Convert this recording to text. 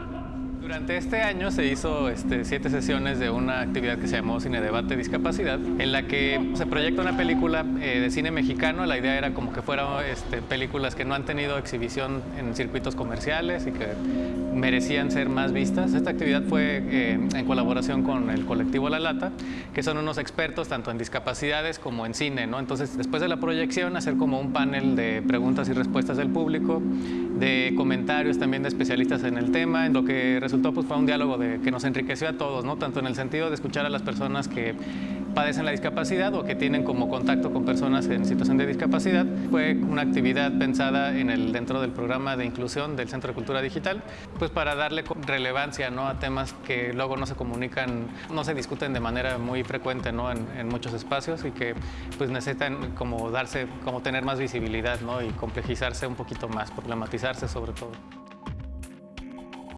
Come on. Durante este año se hizo este, siete sesiones de una actividad que se llamó Cine Debate Discapacidad, en la que se proyecta una película eh, de cine mexicano. La idea era como que fueran este, películas que no han tenido exhibición en circuitos comerciales y que merecían ser más vistas. Esta actividad fue eh, en colaboración con el colectivo La Lata, que son unos expertos tanto en discapacidades como en cine. ¿no? Entonces, después de la proyección, hacer como un panel de preguntas y respuestas del público, de comentarios también de especialistas en el tema, en lo que resultó pues, fue un diálogo que nos enriqueció a todos, tanto en el sentido de escuchar a las personas que padecen la discapacidad o que tienen como contacto con personas en situación de discapacidad. Fue una actividad pensada dentro del programa de inclusión del Centro de Cultura Digital, pues para darle relevancia a temas que luego no se comunican, no se discuten de manera muy frecuente ¿no? en, en, muchos espacios y que pues necesitan como darse, como tener más visibilidad y complejizarse un poquito más, problematizarse sobre todo.